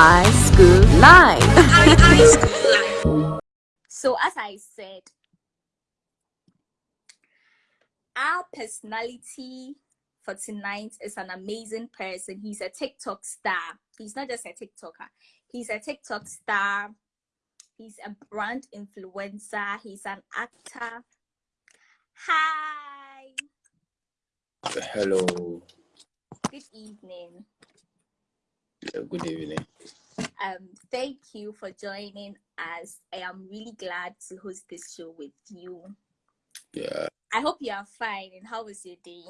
High School Live. so, as I said, our personality for tonight is an amazing person. He's a TikTok star. He's not just a TikToker, he's a TikTok star. He's a brand influencer. He's an actor. Hi. Hello. Good evening. Good evening. Um, thank you for joining us. I am really glad to host this show with you. Yeah. I hope you are fine. And how was your day?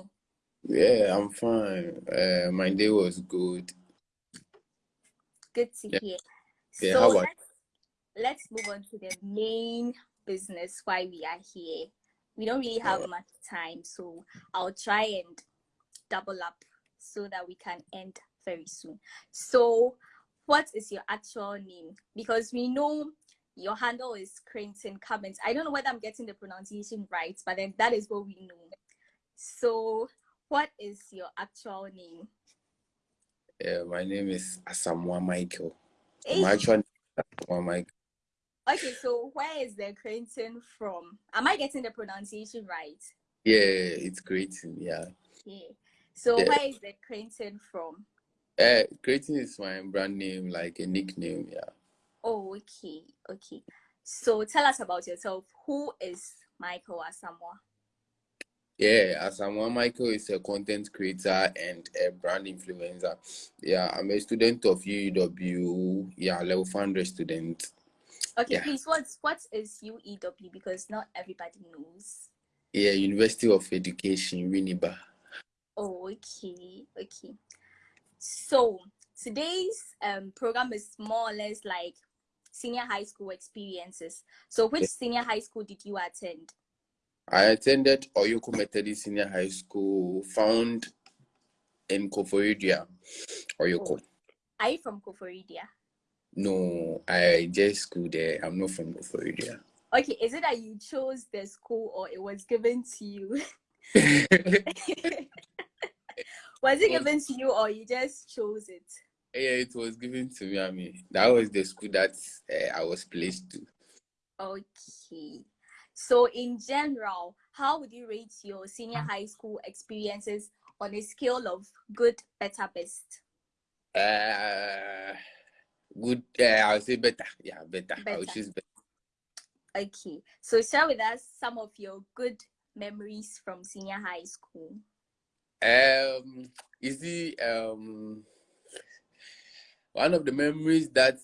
Yeah, I'm fine. Uh, my day was good. Good to yeah. hear. Yeah, so let's, let's move on to the main business why we are here. We don't really have much time, so I'll try and double up so that we can end very soon. So, what is your actual name? Because we know your handle is Creighton Cummins. I don't know whether I'm getting the pronunciation right, but then that is what we know. So, what is your actual name? Yeah, my name is Asamoah Michael. Hey. My actual name is Asamoah Michael. Okay, so where is the Creighton from? Am I getting the pronunciation right? Yeah, it's Creighton. Yeah. Yeah. So Yeah. where is the Creighton from? Uh, Creighton is my brand name, like a nickname. Yeah. Oh, okay, okay. So tell us about yourself. Who is Michael Asamoah? Yeah, Asamoah Michael is a content creator and a brand influencer. Yeah, I'm a student of UEW. Yeah, level 100 student. Okay, Yeah. please, what's what is UEW? Because not everybody knows. Yeah, University of Education, Winneba. Oh, okay, okay. So today's um program is more or less like senior high school experiences. So which senior high school did you attend? I attended Oyoko Methodist Senior High School, found in Koforidua, Oyoko. Are you from Koforidua? No, I just school there. I'm not from Koforidua. Okay, is it that you chose the school or it was given to you? was it given to you or you just chose it? yeah, it was given to me. I mean, that was the school that uh, I was placed to. Okay. So in general, how would you rate your senior high school experiences on a scale of good, better, best? Uh, good. Uh, I would say better. Yeah, better. I would choose better. Okay. So share with us some of your good memories from senior high school. Um, you see, um, one of the memories that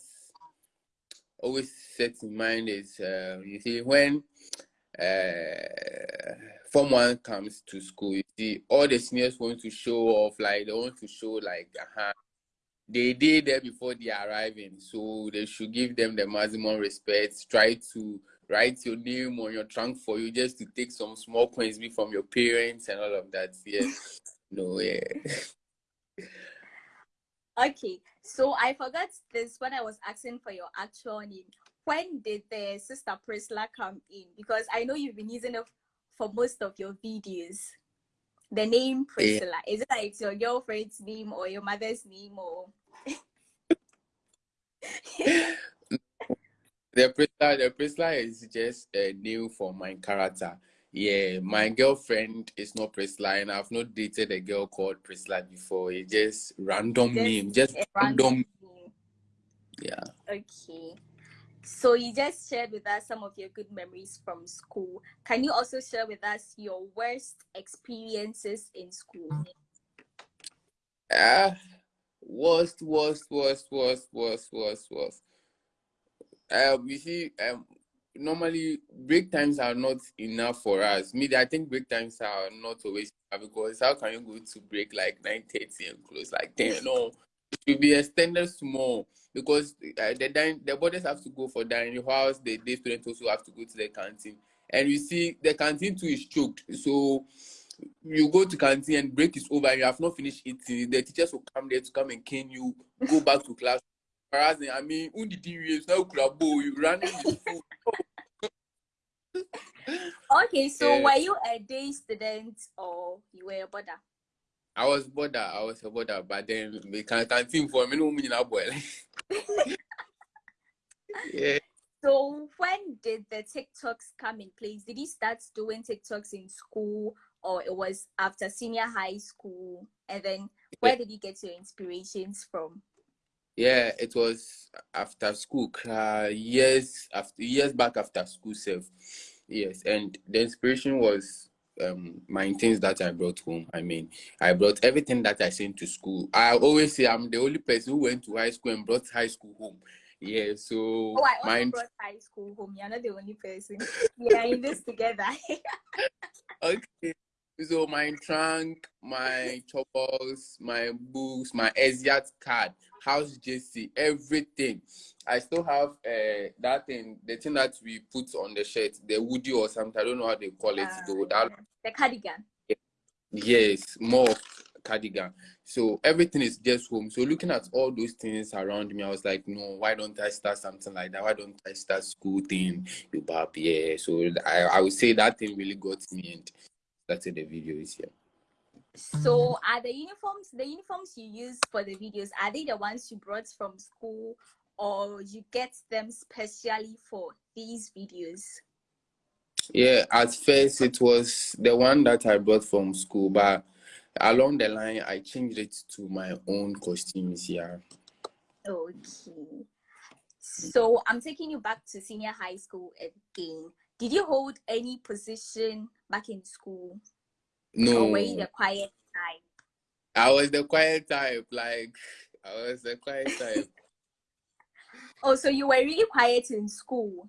always set in mind is, uh, you see, when uh, Form 1 comes to school, you see, all the seniors want to show off, like, they want to show, like, uh-huh, they did there before they arriving, so they should give them the maximum respect, try to write your name on your trunk for you just to take some small coins be from your parents and all of that. Yeah. No, yeah. Okay. So I forgot this when I was asking for your actual name. When did the sister Priscilla come in? Because I know you've been using it for most of your videos. The name Priscilla. Is it like your girlfriend's name or your mother's name or The Priscilla, the Priscilla is just a name for my character. Yeah, my girlfriend is not Priscilla, and I've not dated a girl called Priscilla before. It's just random Just name, just random. name? Yeah. Okay. So you just shared with us some of your good memories from school. Can you also share with us your worst experiences in school? Ah, worst, worst, worst, worst, worst, worst, worst. Um, you see, um, normally break times are not enough for us. Me, I think break times are not always because how can you go to break like nine thirty and close like ten? No, it should be extended small because uh, the dine, the boarders have to go for dining house. The day students also have to go to the canteen, and you see the canteen too is choked. So you go to canteen and break is over. You have not finished eating. The teachers will come there to come and cane you. Go back to class. I mean, who did you now club you running the food. Okay, so were you a day student or you were a border? I was border, I was a border, but then we can canteen for me no mean boy. yeah. So when did the TikToks come in place? Did you start doing TikToks in school or it was after senior high school? And then where did you get your inspirations from? Yeah, it was after school, years after years back after school self. Yes, and the inspiration was um my things that I brought home. I mean, I brought everything that I sent to school. I always say I'm the only person who went to high school and brought high school home. Yeah, so oh, I also my... brought high school home. You're not the only person. We are in this together. okay. So my trunk, my choppers, my books, my exeat card, house JC, everything. I still have uh, that thing, the thing that we put on the shirt, the woody or something. I don't know how they call it uh, though. That, the cardigan. Yes, more cardigan. So everything is just home. So looking at all those things around me, I was like, no, why don't I start something like that? Why don't I start school thing? You yeah. So I, I would say that thing really got me and started the videos here. So mm. are the uniforms the uniforms you use for the videos, are they the ones you brought from school or you get them specially for these videos? Yeah, at first it was the one that I brought from school, but along the line I changed it to my own costumes. Yeah. Okay. So I'm taking you back to senior high school again. Did you hold any position back in school? No. Or were you the quiet type? I was the quiet type. Like I was the quiet type. oh, so you were really quiet in school?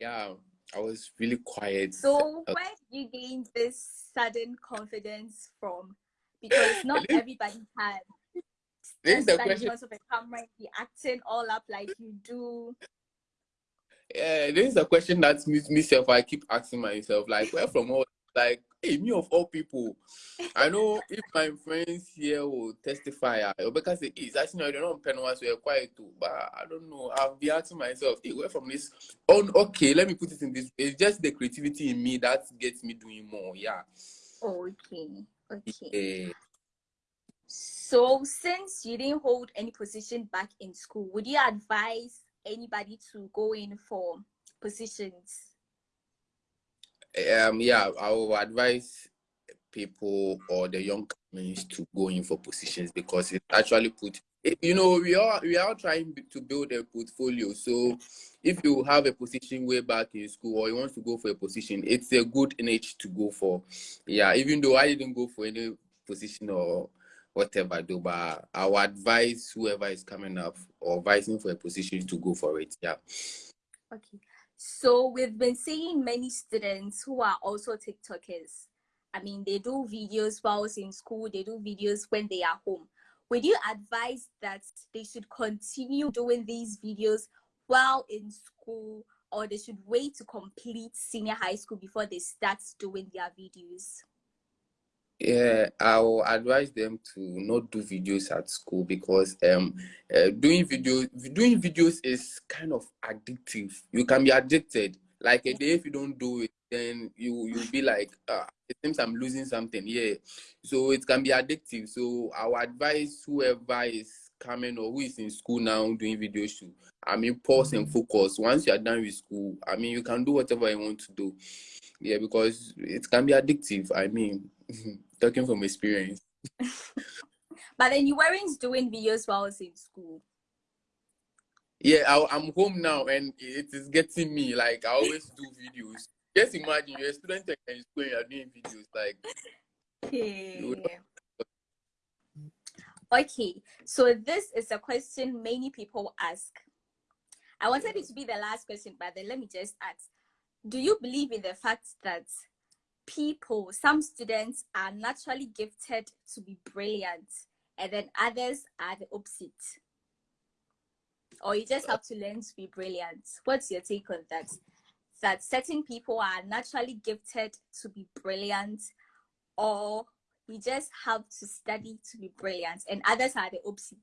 Yeah. I was really quiet. So where did you gain this sudden confidence from? Because not everybody can. This is the question. Because of a camera, be acting all up like you do. Yeah, this is a question that me myself I keep asking myself. Like, where from all like hey, me of all people, I know if my friends here will testify, uh, because it is actually they don't pen once we're quiet too, but I don't know. I'll be asking myself, hey, where from this? Oh, okay, let me put it in this. It's just the creativity in me that gets me doing more. Yeah. Okay. Okay. Yeah. So, since you didn't hold any position back in school, would you advise anybody to go in for positions? Um, yeah, I will advise people or the young companies to go in for positions because it actually put you know we are we are trying to build a portfolio. So if you have a position way back in school or you want to go for a position it's a good niche to go for. Yeah even though i didn't go for any position or whatever do but i would advise whoever is coming up or advising for a position to go for it yeah. Okay so we've been seeing many students who are also TikTokers. I mean, they do videos while in school, they do videos when they are home. Would you advise that they should continue doing these videos while in school or they should wait to complete senior high school before they start doing their videos? Yeah, I'll advise them to not do videos at school because um uh, doing videos doing videos is kind of addictive. You can be addicted. Like a day if you don't do it, then you you'll be like, ah, it seems I'm losing something. Yeah, so it can be addictive. So I'll advise whoever is coming or who is in school now doing videos to, I mean, pause and focus. Once you are done with school, I mean, you can do whatever you want to do. Yeah, because it can be addictive. I mean. Mm-hmm. talking from experience. but then you weren't doing videos while I was in school. Yeah, I, am home now and it is getting me. Like I always do videos. Just imagine you're a student in school and you're doing videos. Like, okay. Okay, so this is a question many people ask. I wanted it to be the last question, but then let me just ask: Do you believe in the fact that people, some students are naturally gifted to be brilliant, and then others are the opposite. Or you just have to learn to be brilliant. What's your take on that? That certain people are naturally gifted to be brilliant, or we just have to study to be brilliant, and others are the opposite.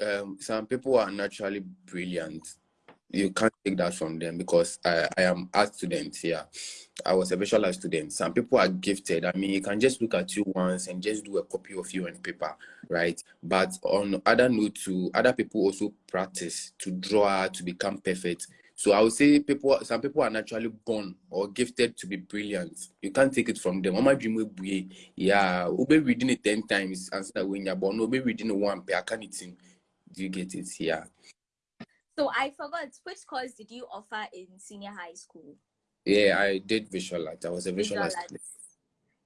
Um, some people are naturally brilliant you can't take that from them because I, I am art student here. I was a visual student. Some people are gifted. I mean, you can just look at you once and just do a copy of you on paper, right? But on other note, to other people also practice to draw to become perfect. So I would say people, some people are naturally born or gifted to be brilliant. You can't take it from them. Mama dream will be, yeah, will be reading it ten times and say when you're born, will be reading one per can it Do you get it? Yeah. So I forgot which course did you offer in senior high school? Yeah, I did visual art. I was a visual, visual art.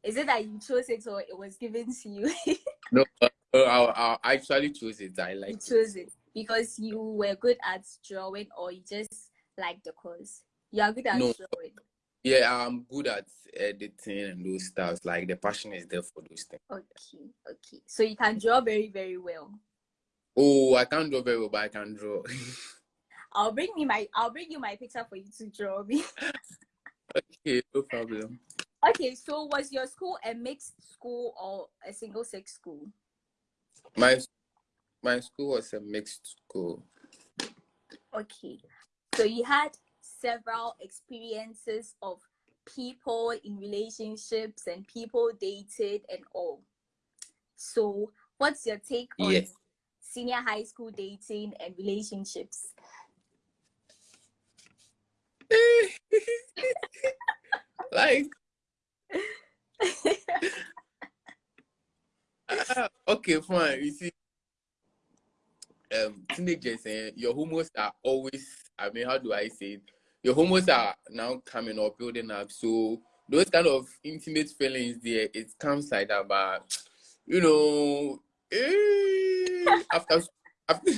Is it that you chose it or it was given to you? no, uh, I, I, actually chose it. I like. You chose it. it because you were good at drawing, or you just like the course. You are good at no. drawing. Yeah, I'm good at editing and those stuff. Like the passion is there for those things. Okay, okay. So you can draw very, very well. Oh, I can't draw very well, but I can draw. I'll bring me my I'll bring you my picture for you to draw me. okay, no problem. Okay, so was your school a mixed school or a single sex school? My my school was a mixed school. Okay. So you had several experiences of people in relationships and people dated and all. So what's your take on yes. senior high school dating and relationships? like uh, okay fine. You see um teenagers eh, your hormones are always i mean how do i say it? Your hormones are now coming or building up. So those kind of intimate feelings there it comes like that but you know eh, after after,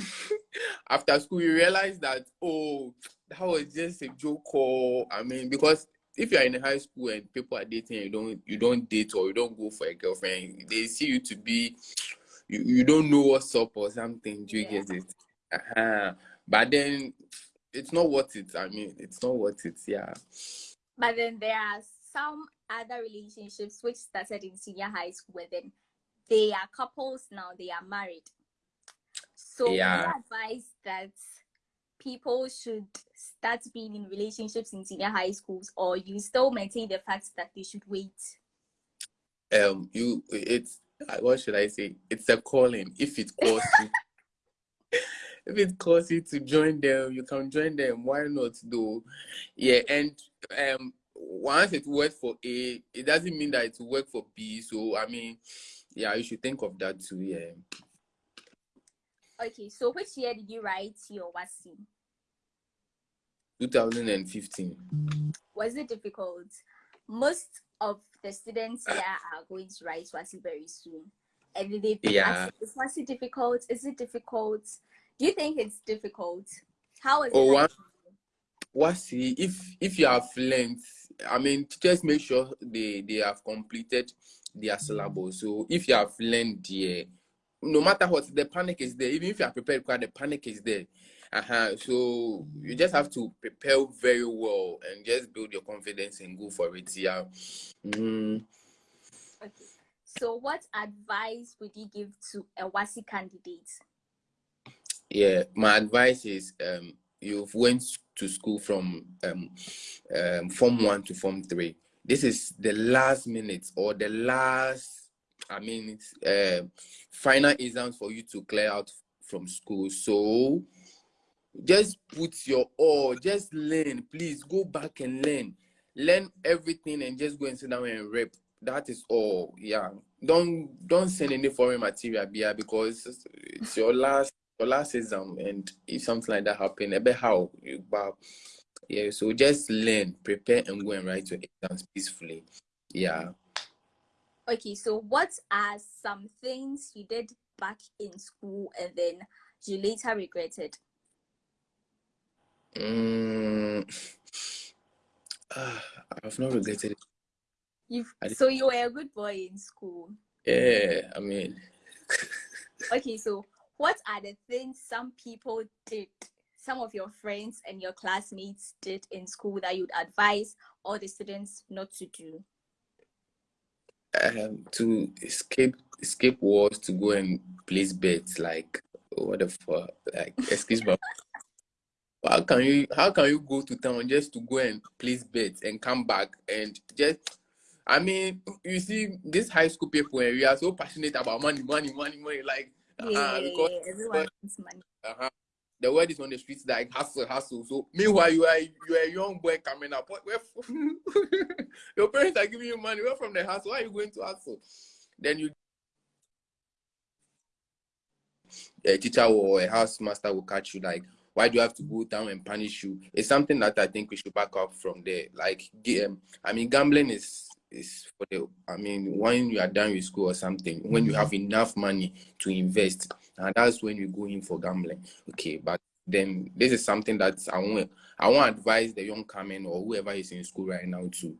after school you realize that oh that was just a joke or I mean because if you're in high school and people are dating you don't you don't date or you don't go for a girlfriend they see you to be you, you don't know what's up or something do you yeah. get it uh-huh. but then it's not worth it I mean it's not worth it yeah but then there are some other relationships which started in senior high school and then they are couples now they are married so yeah. advice that people should start being in relationships in senior high schools or you still maintain the fact that they should wait? Um you it's what should i say? It's a calling. If it calls you if it calls you to join them you can join them. Why not though? Yeah and um once it works for a it doesn't mean that it will work for b. So i mean yeah you should think of that too yeah. Okay, so which year did you write your WASSCE? 2015. Was it difficult? Most of the students here are going to write WASSCE very soon. And they yeah. Ah, is WASSCE difficult? Is it difficult? Do you think it's difficult? How is oh, it? WASSCE, if if you have learned, I mean, just make sure they they have completed their syllabus. So if you have learned the no matter what, the panic is there. Even if you are prepared, the panic is there. Uh-huh. So you just have to prepare very well and just build your confidence and go for it. Yeah. Mm. Okay. So what advice would you give to a WASSCE candidate? Yeah, my advice is um you've went to school from um, um form one to form three. This is the last minute or the last I mean, uh, final exams for you to clear out from school. So just put your all, just learn. Please go back and learn. Learn everything and just go and sit down and rep. That is all. Yeah. Don't don't send any foreign material yeah, because it's your last your last exam and if something like that happen, about how you yeah, so just learn, prepare and go and write your exams peacefully. Yeah. Okay, so what are some things you did back in school and then you later regretted? Mm, uh, I've not regretted it. You've, so you were a good boy in school. Yeah, I mean. okay, so what are the things some people did, some of your friends and your classmates did in school that you'd advise all the students not to do? um, to escape escape wars to go and place bets like what the fuck like excuse me how can you how can you go to town just to go and place bets and come back and just I mean, you see, these high school people, we are so passionate about money, money, money, money. Like, yeah, uh, because everyone wants money. Uh-huh. The word is on the streets like hustle, hustle. So meanwhile, you are you are a young boy coming up. Where, your parents are giving you money. Where from the hustle? Why are you going to hustle? Then you a teacher or a house master will catch you like why do you have to go down and punish you? It's something that i think we should back up from there. Like um, i mean gambling is is for the i mean when you are done with school or something when you have enough money to invest and that's when you go in for gambling. Okay but then this is something that i want i want to advise the young coming or whoever is in school right now to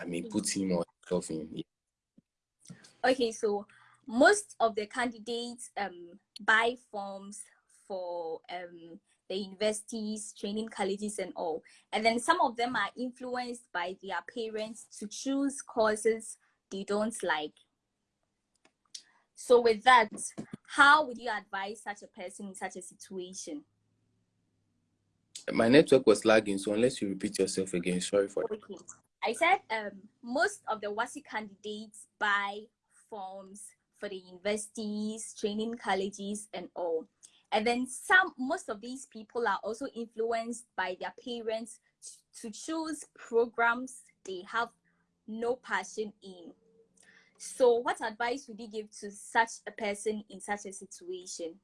i mean put him or himself in. Yeah. okay so most of the candidates um buy forms for um the universities, training colleges, and all. And then some of them are influenced by their parents to choose courses they don't like. So, with that, how would you advise such a person in such a situation? My network was lagging, so unless you repeat yourself again, sorry for okay. that. I said um, most of the WASSCE candidates buy forms for the universities, training colleges, and all. And then some, most of these people are also influenced by their parents to choose programs they have no passion in. So what advice would you give to such a person in such a situation?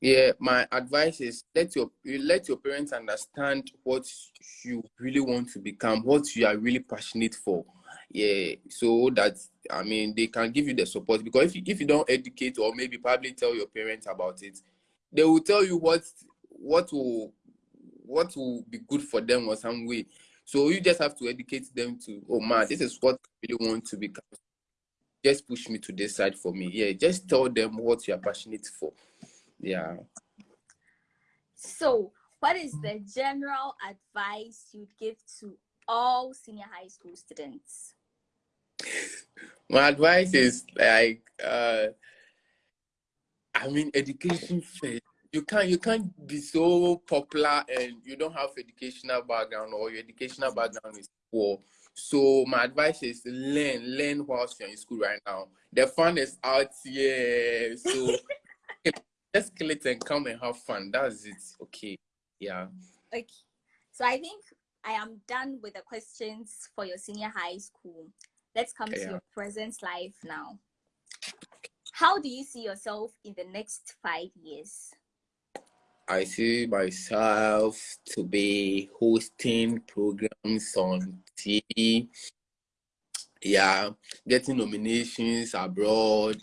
Yeah, my advice is let your let your parents understand what you really want to become, what you are really passionate for. Yeah, so that I mean they can give you the support because if you, if you don't educate or maybe probably tell your parents about it, they will tell you what what will what will be good for them or some way. So you just have to educate them to, oh man, this is what I really want to become. Just push me to this side for me. Yeah, just tell them what you are passionate for. Yeah. So, what is the general advice you'd give to all senior high school students? My advice is like uh I mean, education first. You can't you can't be so popular and you don't have educational background or your educational background is poor. So my advice is learn, learn whilst you're in school right now. The fun is out here. So just kill it and come and have fun. That's it. Okay. Yeah. Okay. So I think I am done with the questions for your senior high school. Let's come okay, to yeah. your present life now. How do you see yourself in the next five years? I see myself to be hosting programs on TV. Yeah, getting nominations abroad.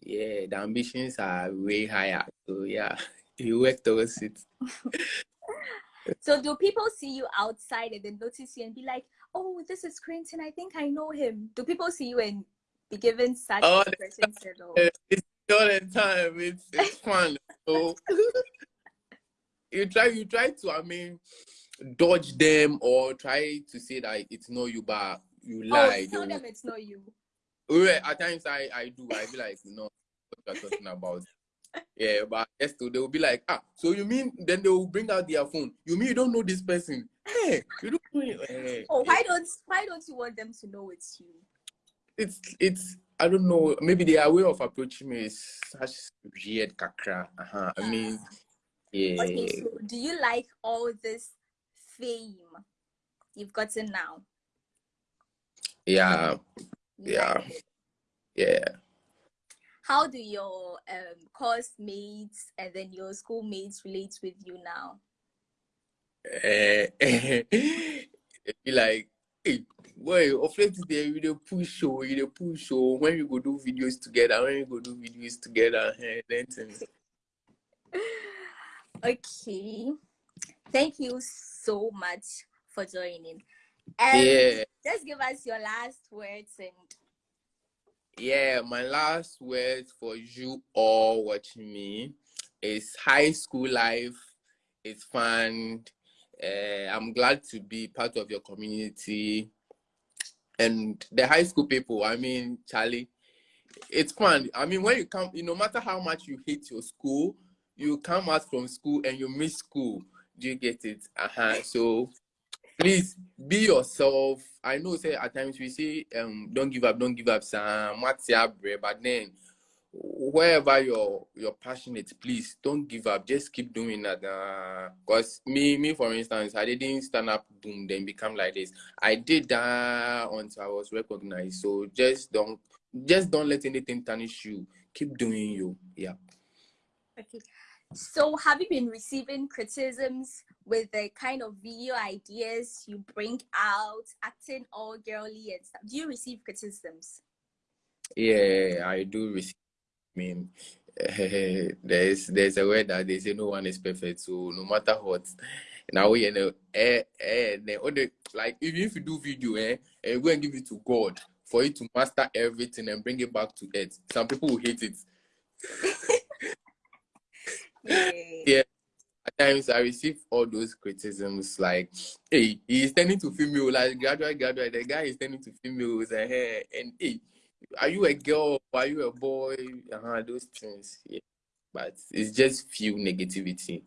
Yeah, the ambitions are way higher. So yeah, you work towards it. so do people see you outside and then notice you and be like, oh, this is Quentin, I think I know him. Do people see you and be given such all expressions at all. It's all the time. It's it's fun. so you try you try to I mean dodge them or try to say that it's not you but you oh, lie. Oh, tell them it's not you. Well, at times I I do. I feel like, no, what you're talking about. yeah, but yes, they will be like, ah, so you mean then they will bring out their phone. You mean you don't know this person? Hey, you don't know. Hey. Oh, why don't why don't you want them to know it's you? It's it's I don't know. Maybe their way of approaching me is such weird kakra. Uh-huh. I mean, yeah. Okay, so do you like all this fame you've gotten now? Yeah, yeah, yeah. How do your um, course mates and then your schoolmates relate with you now? Uh, be like, hey, boy, of late there you dey push show, you dey push show when you go do videos together, when you go do videos together, and then. Okay. Thank you so much for joining. And yeah. just give us your last words and yeah, my last words for you all watching me is high school life. It's fun. Uh, I'm glad to be part of your community and the high school people, I mean, Charlie, it's fun. I mean, when you come, you no matter how much you hate your school, you come out from school and you miss school. Do you get it? Uh-huh. So please be yourself. I know say at times we say um don't give up, don't give up, Sam. What's your but then wherever you're you're passionate, please don't give up. Just keep doing that. Because uh, me, me for instance, I didn't stand up, boom, then become like this. I did that until I was recognized. So just don't just don't let anything tarnish you. Keep doing you. Yeah. Okay. So have you been receiving criticisms with the kind of video ideas you bring out, acting all girly and stuff? Do you receive criticisms? Yeah, I do receive mean, there's there's a way that they say no one is perfect. So no matter what, now you know, eh, eh, like even if you do video, eh, and eh, go and give it to God for you to master everything and bring it back to earth. Some people will hate it. yeah. yeah. At times I receive all those criticisms like, hey, he's tending to female, like graduate, graduate, the guy is tending to females, and, eh, and hey, are you a girl? Are you a boy? Uh-huh, those things. Yeah. But it's just few negativity.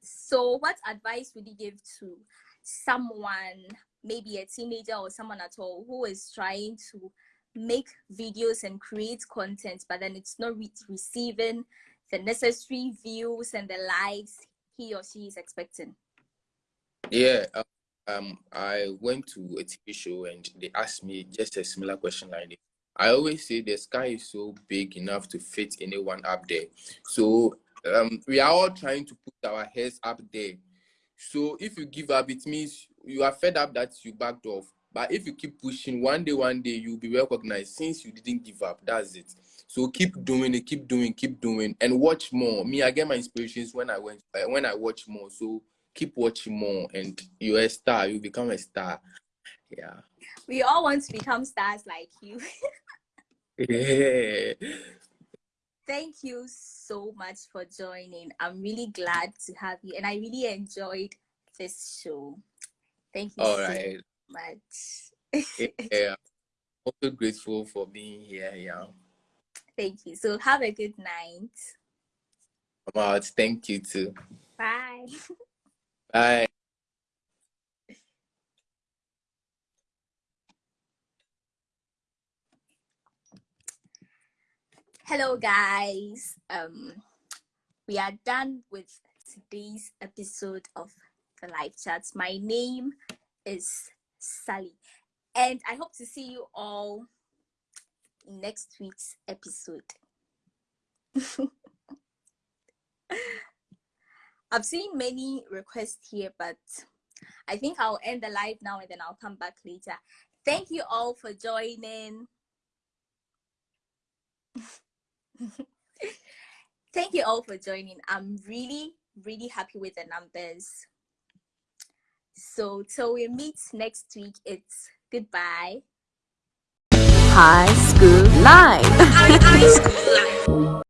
So, what advice would you give to someone, maybe a teenager or someone at all, who is trying to make videos and create content, but then it's not re- receiving the necessary views and the likes he or she is expecting? Yeah, uh, um, I went to a TV show and they asked me just a similar question like this. I always say the sky is so big enough to fit anyone up there. So um, we are all trying to put our heads up there. So if you give up, it means you are fed up that you backed off. But if you keep pushing, one day, one day, you'll be recognized since you didn't give up. That's it. So keep doing it, keep doing, keep doing, and watch more. Me, I get my inspirations when I went uh, when I watch more. So keep watching more, and you're a star. You become a star. Yeah. We all want to become stars like you. yeah. Thank you so much for joining. I'm really glad to have you, and I really enjoyed this show. Thank you all so right. much. yeah, also grateful for being here. Yeah. Thank you. So have a good night. About thank you too. Bye. Bye. Hello, guys. Um, we are done with today's episode of the live chats. My name is Sally, and I hope to see you all in next week's episode. I've seen many requests here, but I think I'll end the live now and then I'll come back later. Thank you all for joining. Thank you all for joining. I'm really, really happy with the numbers. So till we meet next week, it's goodbye. High School Live. High School Live.